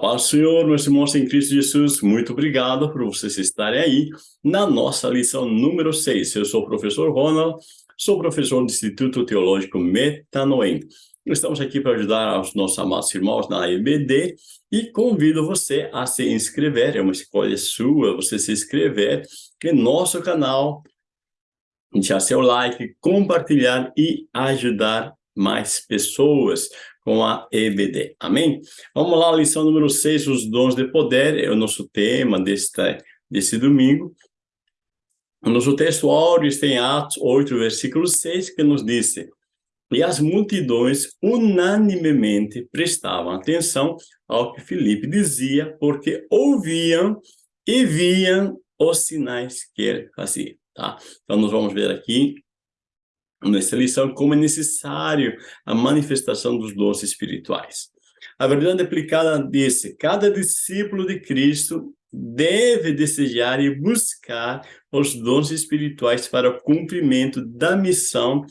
Paz do Senhor, meus irmãos em Cristo Jesus, muito obrigado por vocês estarem aí na nossa lição número 6. Eu sou o professor Ronald, sou professor do Instituto Teológico Metanoem. Estamos aqui para ajudar os nossos amados irmãos na EBD e convido você a se inscrever, é uma escolha sua, você se inscrever em nosso canal, deixar seu like, compartilhar e ajudar mais pessoas com a EBD. Amém? Vamos lá, lição número 6, os dons de poder, é o nosso tema deste, desse domingo. O nosso texto áureo está em Atos 8, versículo 6, que nos diz e as multidões unanimemente prestavam atenção ao que Filipe dizia, porque ouviam e viam os sinais que ele fazia. Tá? Então, nós vamos ver aqui nessa lição como é necessário a manifestação dos dons espirituais. A verdade aplicada disse, cada discípulo de Cristo deve desejar e buscar os dons espirituais para o cumprimento da missão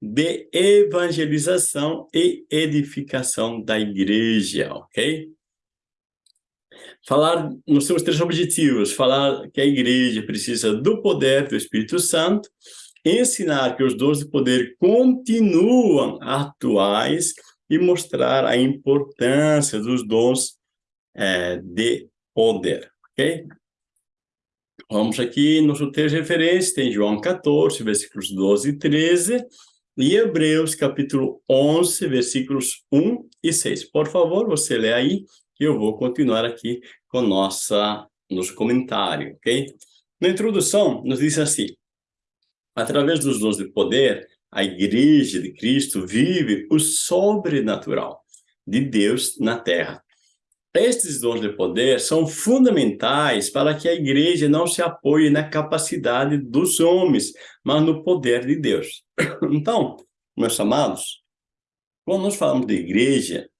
de evangelização e edificação da igreja, ok? Falar, nós temos três objetivos, falar que a igreja precisa do poder do Espírito Santo, ensinar que os dons de poder continuam atuais e mostrar a importância dos dons é, de poder, ok? Vamos aqui, nosso texto de referência tem João 14, versículos 12 e 13, e Hebreus, capítulo 11, versículos 1 e 6. Por favor, você lê aí, que eu vou continuar aqui com nossa, nosso comentário, ok? Na introdução, nos diz assim, Através dos dons de poder, a Igreja de Cristo vive o sobrenatural de Deus na Terra. Estes dons de poder são fundamentais para que a igreja não se apoie na capacidade dos homens, mas no poder de Deus. Então, meus amados, quando nós falamos de igreja,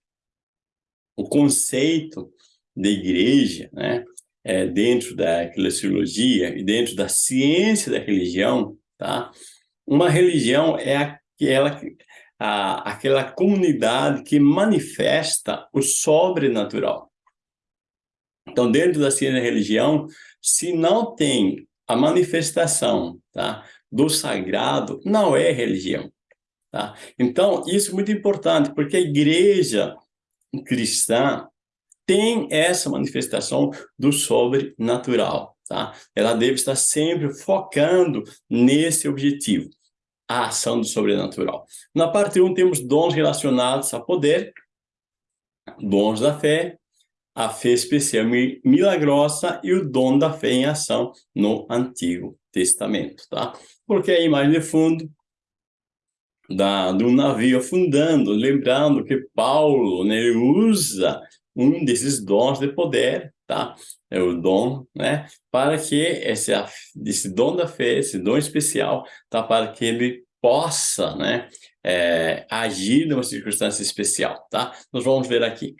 o conceito de igreja, né, é, dentro da eclesiologia e dentro da ciência da religião, tá? Uma religião é aquela, a, aquela comunidade que manifesta o sobrenatural. Então, dentro da ciência da religião, se não tem a manifestação tá, do sagrado, não é religião. Tá? Então, isso é muito importante, porque a igreja cristã tem essa manifestação do sobrenatural tá? Ela deve estar sempre focando nesse objetivo, a ação do sobrenatural. Na parte 1 temos dons relacionados a poder, dons da fé, a fé especial milagrosa e o dom da fé em ação no Antigo Testamento, tá? Porque a imagem de fundo da, do navio afundando, lembrando que Paulo né, usa um desses dons de poder, tá? É o dom, né? Para que esse, esse dom da fé, esse dom especial, tá? Para que ele possa, né? É, agir numa circunstância especial, tá? Nós vamos ver aqui.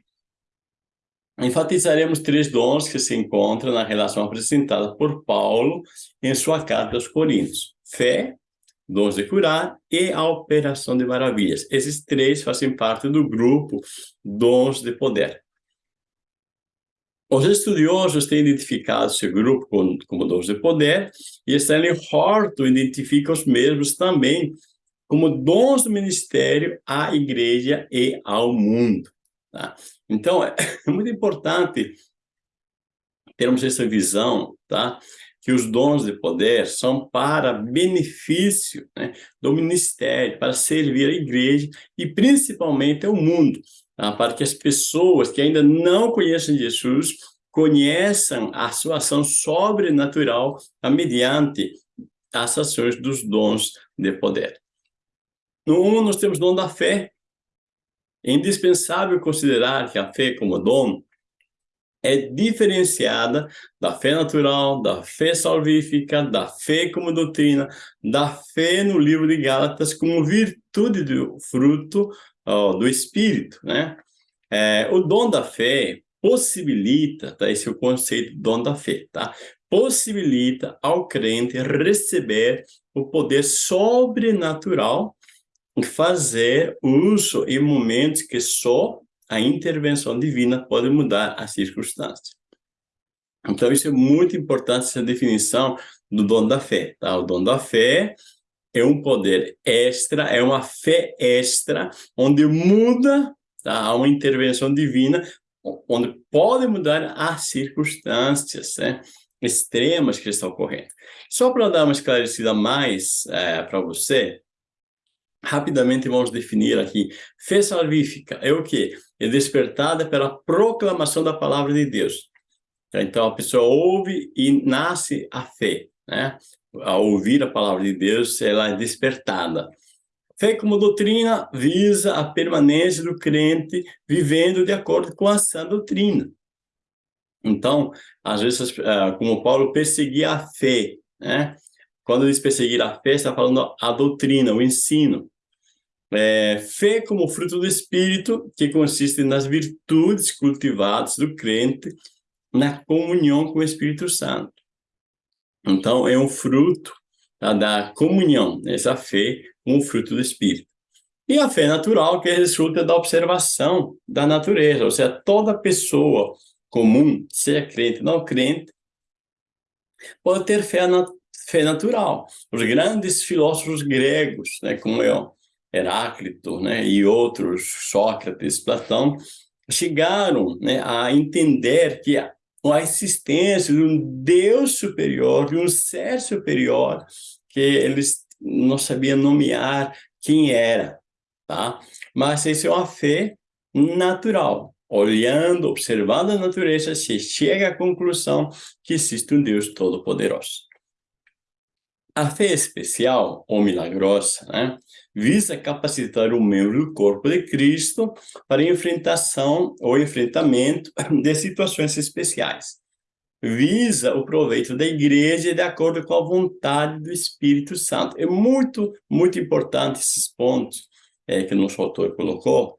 Enfatizaremos três dons que se encontram na relação apresentada por Paulo em sua carta aos Coríntios. Fé, dons de curar e a operação de maravilhas. Esses três fazem parte do grupo dons de poder. Os estudiosos têm identificado esse grupo como, dons de poder, e Stanley Horton identifica os mesmos também como dons do ministério à igreja e ao mundo. Tá? Então, é muito importante termos essa visão, tá? que os dons de poder são para benefício né, do ministério, para servir a igreja e principalmente ao mundo tá? para que as pessoas que ainda não conhecem Jesus conheçam a sua ação sobrenatural mediante as ações dos dons de poder. No 1, nós temos o dom da fé. É indispensável considerar que a fé como dom é diferenciada da fé natural, da fé salvífica, da fé como doutrina, da fé no livro de Gálatas como virtude do fruto do Espírito, né? É, o dom da fé possibilita, tá? Esse é o conceito do dom da fé, tá? Possibilita ao crente receber o poder sobrenatural e fazer uso em momentos que só a intervenção divina pode mudar a circunstância. Então, isso é muito importante, essa definição do dom da fé. Tá? O dom da fé é um poder extra, é uma fé extra, onde muda, tá? há uma intervenção divina, onde pode mudar as circunstâncias né? extremas que estão ocorrendo. Só para dar uma esclarecida mais é, para você, rapidamente vamos definir aqui. Fé salvífica é o quê? É despertada pela proclamação da palavra de Deus. Então, a pessoa ouve e nasce a fé, né? Ao ouvir a palavra de Deus, ela é despertada. Fé como doutrina visa a permanência do crente vivendo de acordo com a sã doutrina. Então, às vezes, eh, como Paulo perseguia a fé, né? Quando diz perseguir a fé, está falando a doutrina, o ensino. É, fé como fruto do Espírito, que consiste nas virtudes cultivadas do crente na comunhão com o Espírito Santo. Então, é um fruto tá, da comunhão, essa fé com o fruto do Espírito. E a fé natural, que resulta da observação da natureza, ou seja, toda pessoa comum, seja crente ou não crente, pode ter fé, na, fé natural. Os grandes filósofos gregos, né, como eu, Heráclito né, e outros, Sócrates, Platão, chegaram né, a entender que a, existência de um Deus superior, de um ser superior, que eles não sabiam nomear quem era, tá? Mas isso é uma fé natural. Olhando, observando a natureza, se chega à conclusão que existe um Deus todo-poderoso. A fé especial, ou milagrosa, né, visa capacitar o membro do corpo de Cristo para enfrentação ou enfrentamento de situações especiais. Visa o proveito da igreja de acordo com a vontade do Espírito Santo. É muito, muito importante esses pontos é, que o nosso autor colocou,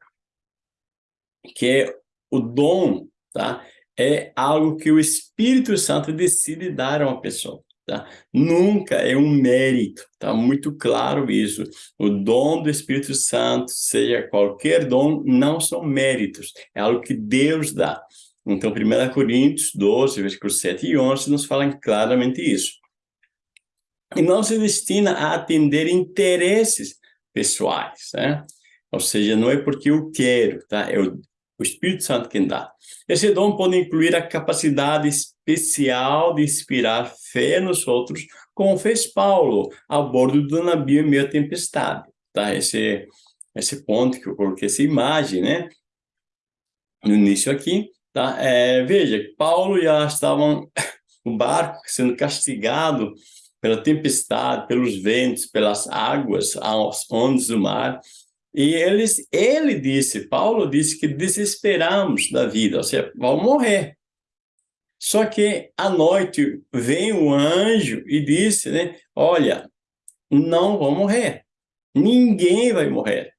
que é o dom, tá? É algo que o Espírito Santo decide dar a uma pessoa. Tá? Nunca é um mérito, tá muito claro isso. O dom do Espírito Santo, seja qualquer dom, não são méritos, é algo que Deus dá. Então, 1 Coríntios 12, versículos 7 e 11, nos falam claramente isso. E não se destina a atender interesses pessoais, né? Ou seja, não é porque eu quero, tá? É o, o Espírito Santo quem dá. Esse dom pode incluir a capacidade especial de inspirar fé nos outros, como fez Paulo a bordo do navio em meio à tempestade. Tá? Esse, esse ponto que eu coloquei, essa imagem, né? No início aqui, tá? É, veja, Paulo já estavam o barco sendo castigado pela tempestade, pelos ventos, pelas águas, as ondas do mar, e eles, ele disse, Paulo disse que desesperamos da vida, ou seja, vão morrer. Só que à noite vem o anjo e disse, né, olha, não vão morrer. Ninguém vai morrer.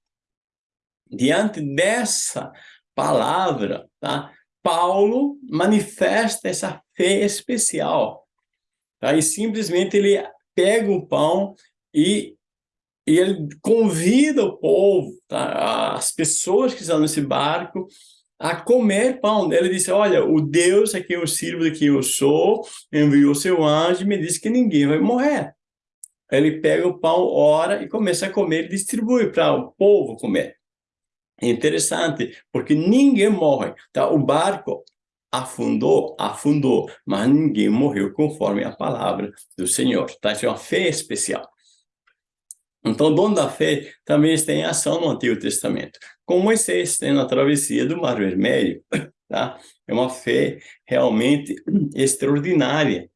Diante dessa palavra, tá? Paulo manifesta essa fé especial. Tá? E simplesmente ele pega o pão e e ele convida o povo, tá? as pessoas que estão nesse barco, a comer pão. Ele disse, olha, o Deus a quem eu sirvo, de quem eu sou, enviou seu anjo e me disse que ninguém vai morrer. Ele pega o pão, ora e começa a comer e distribui para o povo comer. É interessante, porque ninguém morre. Tá? O barco afundou, afundou, mas ninguém morreu conforme a palavra do Senhor. Tá? Isso é uma fé especial. Então, o dom da fé também está em ação no Antigo Testamento. Como Moisés tem na travessia do Mar Vermelho, tá? É uma fé realmente extraordinária.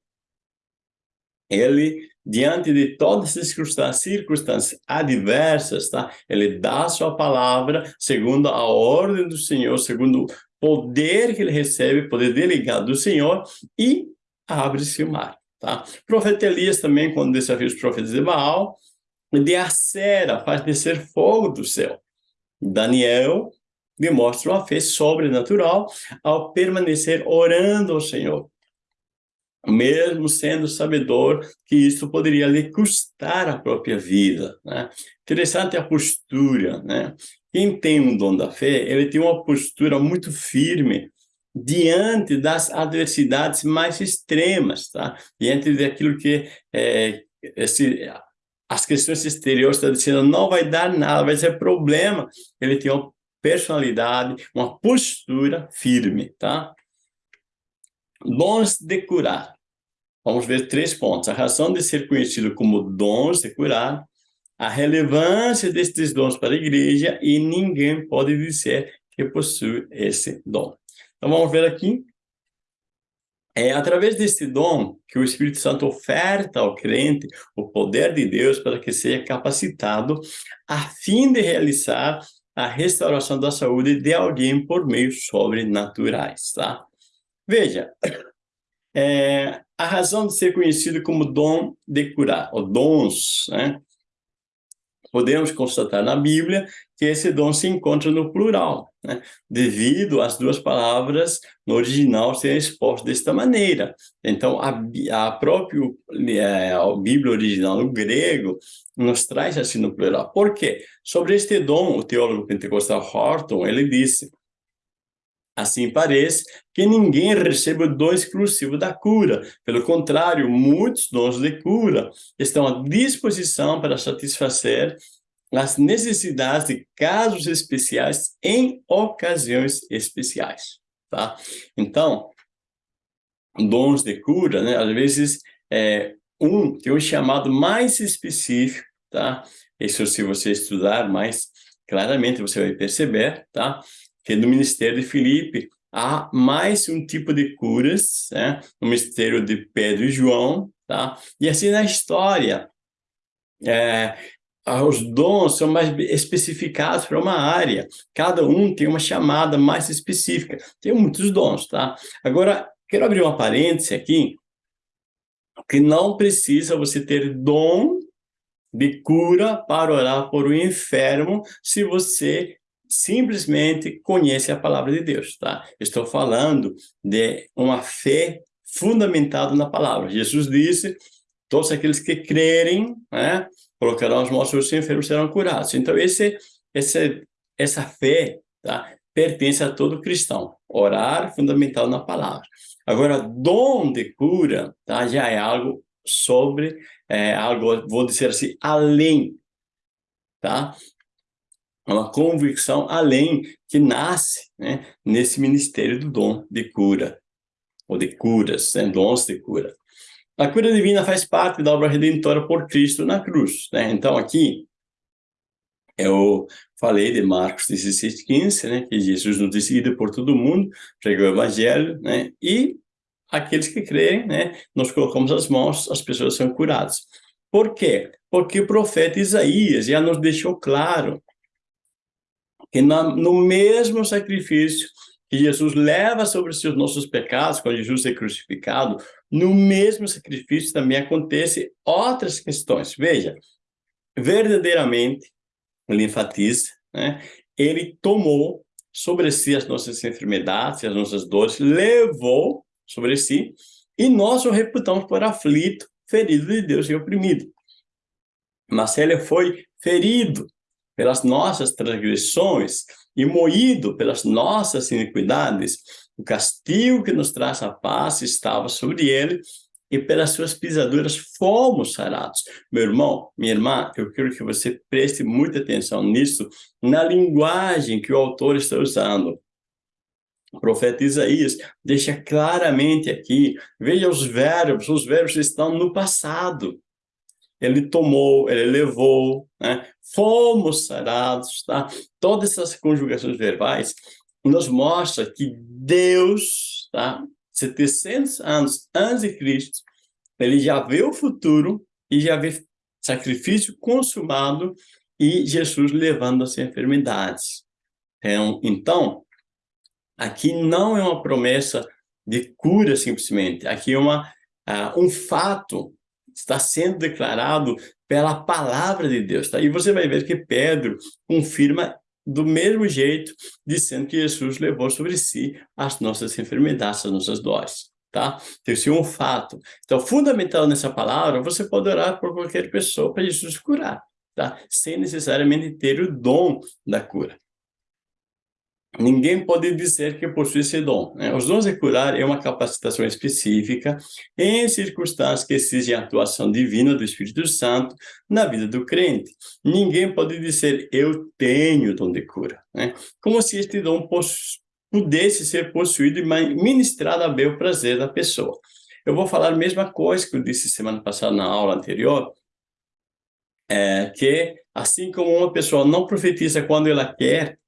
Ele, diante de todas as circunstâncias, circunstâncias adversas, tá? Ele dá a sua palavra segundo a ordem do Senhor, segundo o poder que ele recebe, poder delegado do Senhor, e abre-se o mar, tá? O profeta Elias também, quando desafia os profetas de Baal, de acera, faz descer fogo do céu. Daniel demonstra uma fé sobrenatural ao permanecer orando ao Senhor, mesmo sendo sabedor que isso poderia lhe custar a própria vida. Né? Interessante a postura, né? quem tem um dom da fé, ele tem uma postura muito firme diante das adversidades mais extremas, tá? Diante daquilo que é, esse, as questões exteriores estão dizendo não vai dar nada, vai ser problema. Ele tem uma personalidade, uma postura firme, tá? Dons de curar. Vamos ver três pontos. A razão de ser conhecido como dons de curar, a relevância destes dons para a igreja e ninguém pode dizer que possui esse dom. Então vamos ver aqui. É através desse dom que o Espírito Santo oferta ao crente o poder de Deus para que seja capacitado a fim de realizar a restauração da saúde de alguém por meios sobrenaturais, tá? Veja, é, a razão de ser conhecido como dom de curar, ou dons, né? Podemos constatar na Bíblia que esse dom se encontra no plural, né? devido às duas palavras no original serem expostas desta maneira. Então, a, a própria é, a Bíblia original no grego nos traz assim no plural. Por quê? Sobre este dom, o teólogo pentecostal Horton, ele disse, Assim parece que ninguém recebe o dom exclusivo da cura. Pelo contrário, muitos dons de cura estão à disposição para satisfazer as necessidades de casos especiais em ocasiões especiais, tá? Então, dons de cura, né? Às vezes, é, um tem um chamado mais específico, tá? Isso se você estudar mais claramente você vai perceber, tá? Que no ministério de Filipe há mais um tipo de curas, né? No ministério de Pedro e João, tá? E assim na história, é, os dons são mais especificados para uma área. Cada um tem uma chamada mais específica. Tem muitos dons, tá? Agora, quero abrir uma parêntese aqui, que não precisa você ter dom de cura para orar por um enfermo se você simplesmente conhece a palavra de Deus, tá? Estou falando de uma fé fundamentada na palavra. Jesus disse, todos aqueles que crerem, né, colocarão as mãos sobre os enfermos serão curados. Então, esse, esse, essa fé tá, pertence a todo cristão. Orar fundamental na palavra. Agora, dom de cura tá, já é algo sobre, é, algo, vou dizer assim, além. Tá? Uma convicção além que nasce né, nesse ministério do dom de cura, ou de curas, né, dons de cura. A cura divina faz parte da obra redentora por Cristo na cruz. Né? Então, aqui, eu falei de Marcos 16, 15, né? que Jesus nos decide por todo mundo, pregou o evangelho, né? e aqueles que creem, né? nós colocamos as mãos, as pessoas são curadas. Por quê? Porque o profeta Isaías já nos deixou claro que no mesmo sacrifício que Jesus leva sobre os nossos pecados, quando Jesus é crucificado, no mesmo sacrifício também acontece outras questões. Veja, verdadeiramente, ele enfatiza, né, ele tomou sobre si as nossas enfermidades, as nossas dores, levou sobre si, e nós o reputamos por aflito, ferido de Deus e oprimido. Mas ele foi ferido pelas nossas transgressões, e moído pelas nossas iniquidades, o castigo que nos traz a paz estava sobre ele, e pelas suas pisaduras fomos sarados. Meu irmão, minha irmã, eu quero que você preste muita atenção nisso, na linguagem que o autor está usando. O profeta Isaías deixa claramente aqui, veja os verbos, os verbos estão no passado ele tomou, ele levou, né? fomos sarados, tá? Todas essas conjugações verbais nos mostra que Deus, tá? 700 anos antes de Cristo, ele já vê o futuro e já vê sacrifício consumado e Jesus levando as enfermidades. Então, então, aqui não é uma promessa de cura simplesmente, aqui é uma, uh, um fato está sendo declarado pela palavra de Deus. Tá? E você vai ver que Pedro confirma do mesmo jeito, dizendo que Jesus levou sobre si as nossas enfermidades, as nossas dores. Tá? Então, isso é um fato. Então, fundamental nessa palavra, você pode orar por qualquer pessoa para Jesus curar, tá? sem necessariamente ter o dom da cura. Ninguém pode dizer que possui esse dom. Né? Os dons de curar é uma capacitação específica em circunstâncias que exigem a atuação divina do Espírito Santo na vida do crente. Ninguém pode dizer, eu tenho dom de cura. Né? Como se este dom pudesse ser possuído e ministrado a bel prazer da pessoa. Eu vou falar a mesma coisa que eu disse semana passada na aula anterior, é, que assim como uma pessoa não profetiza quando ela quer,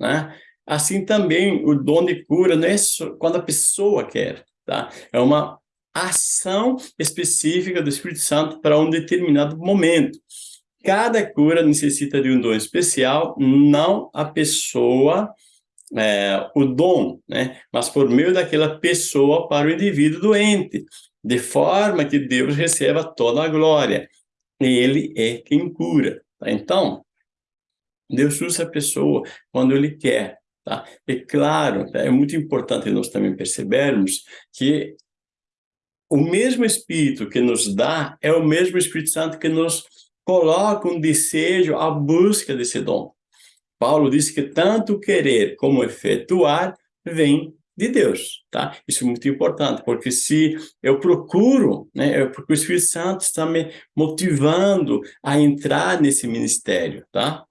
né? Assim também o dom de cura não é quando a pessoa quer, tá? É uma ação específica do Espírito Santo para um determinado momento. Cada cura necessita de um dom especial, não a pessoa, é, o dom, né? mas por meio daquela pessoa para o indivíduo doente, de forma que Deus receba toda a glória. Ele é quem cura. Tá? Então, Deus usa a pessoa quando Ele quer. Tá? E claro, é muito importante nós também percebermos que o mesmo Espírito que nos dá é o mesmo Espírito Santo que nos coloca um desejo, a busca desse dom. Paulo diz que tanto querer como efetuar vem de Deus, tá? Isso é muito importante, porque se eu procuro, né, é porque o Espírito Santo está me motivando a entrar nesse ministério, tá?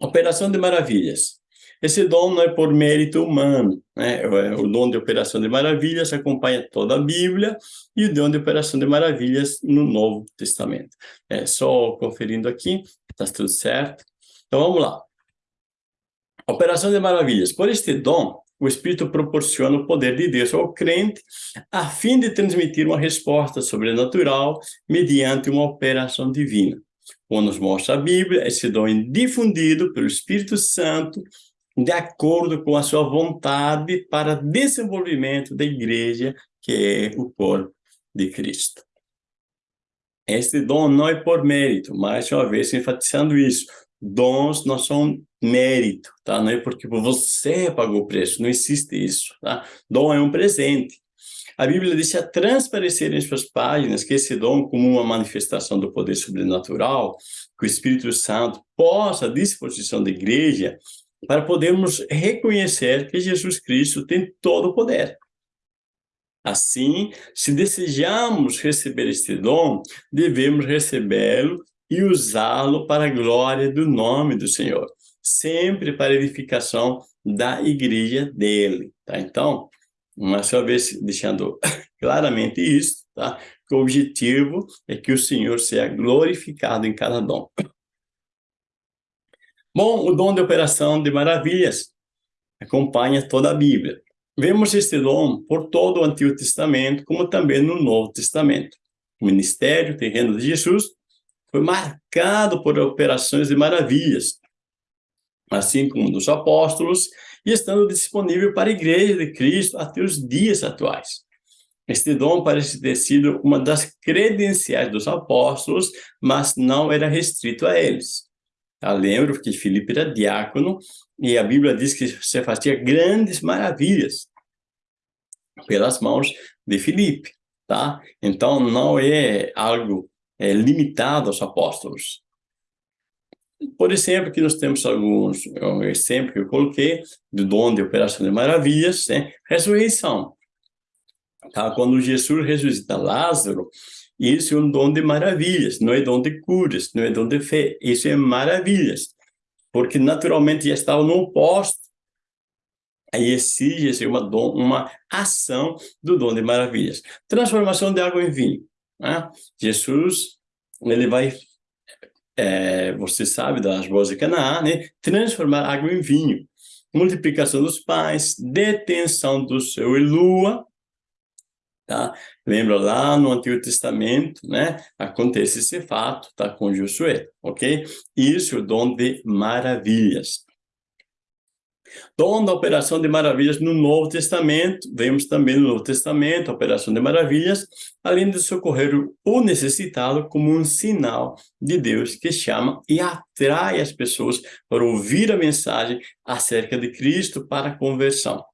Operação de maravilhas. Esse dom não é por mérito humano, né? É, o dom de operação de maravilhas acompanha toda a Bíblia e o dom de operação de maravilhas no Novo Testamento. É só conferindo aqui, está tudo certo. Então vamos lá. Operação de maravilhas. Por este dom, o Espírito proporciona o poder de Deus ao crente a fim de transmitir uma resposta sobrenatural mediante uma operação divina. Como nos mostra a Bíblia, esse dom é difundido pelo Espírito Santo de acordo com a sua vontade para desenvolvimento da igreja, que é o corpo de Cristo. Este dom não é por mérito, mais uma vez enfatizando isso. Dons não são mérito, tá? Não é porque você pagou o preço, não existe isso, tá? Dom é um presente. A Bíblia deixa transparecer em suas páginas que esse dom, como uma manifestação do poder sobrenatural, que o Espírito Santo possa, à disposição da igreja, para podermos reconhecer que Jesus Cristo tem todo o poder. Assim, se desejamos receber este dom, devemos recebê-lo e usá-lo para a glória do nome do Senhor, sempre para a edificação da igreja dele, tá? Então, uma vez deixando claramente isso, tá? Que o objetivo é que o Senhor seja glorificado em cada dom. Bom, o dom de operação de maravilhas acompanha toda a Bíblia. Vemos este dom por todo o Antigo Testamento, como também no Novo Testamento. O ministério terreno de Jesus foi marcado por operações de maravilhas, assim como dos apóstolos, e estando disponível para a Igreja de Cristo até os dias atuais. Este dom parece ter sido uma das credenciais dos apóstolos, mas não era restrito a eles. Eu lembro que Filipe era diácono e a Bíblia diz que você fazia grandes maravilhas pelas mãos de Filipe, tá? Então, não é algo é, limitado aos apóstolos. Por exemplo, que nós temos alguns, um exemplo que eu coloquei, do dom de operação de maravilhas, né? ressurreição. Tá? Quando Jesus ressuscita Lázaro, isso é um dom de maravilhas, não é dom de curas, não é dom de fé, isso é maravilhas, porque naturalmente já estava no posto, aí exige uma, uma ação do dom de maravilhas. Transformação de água em vinho. Né? Jesus, ele vai, é, você sabe das boas de Canaã, né? transformar água em vinho. Multiplicação dos pães, detenção do seu e lua, Tá? Lembra lá no Antigo Testamento, né? Acontece esse fato, tá? Com Josué, ok? Isso é o dom de maravilhas. Dom da operação de maravilhas no Novo Testamento, vemos também no Novo Testamento, a operação de maravilhas, além de socorrer o necessitado como um sinal de Deus que chama e atrai as pessoas para ouvir a mensagem acerca de Cristo para a conversão.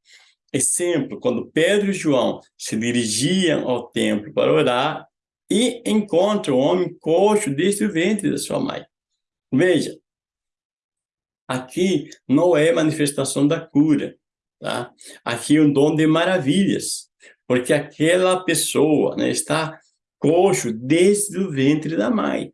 Exemplo, quando Pedro e João se dirigiam ao templo para orar e encontram o homem coxo desde o ventre da sua mãe. Veja, aqui não é manifestação da cura, tá? Aqui é um dom de maravilhas, porque aquela pessoa né, está coxo desde o ventre da mãe.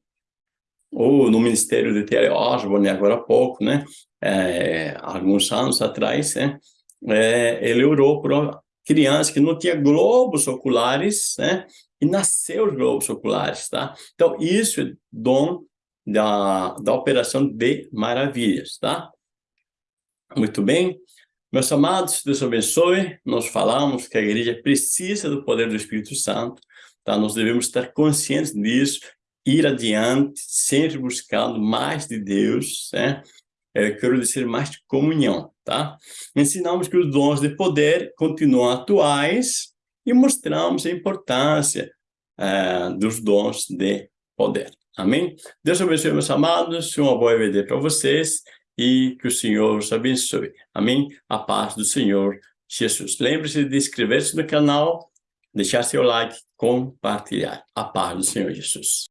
Ou no Ministério de Terry Osborne, agora há pouco, né? É, alguns anos atrás, né? É, ele orou por uma criança que não tinha globos oculares, né? E nasceu os globos oculares, tá? Então, isso é dom da, da operação de maravilhas, tá? Muito bem. Meus amados, Deus abençoe. Nós falamos que a igreja precisa do poder do Espírito Santo, tá? Nós devemos estar conscientes disso, ir adiante, sempre buscando mais de Deus, né? Eu quero dizer mais de comunhão, tá? Ensinamos que os dons de poder continuam atuais e mostramos a importância uh, dos dons de poder. Amém? Deus abençoe, meus amados, uma boa EVD para vocês e que o Senhor os abençoe. Amém? A paz do Senhor Jesus. Lembre-se de inscrever-se no canal, deixar seu like, compartilhar. A paz do Senhor Jesus.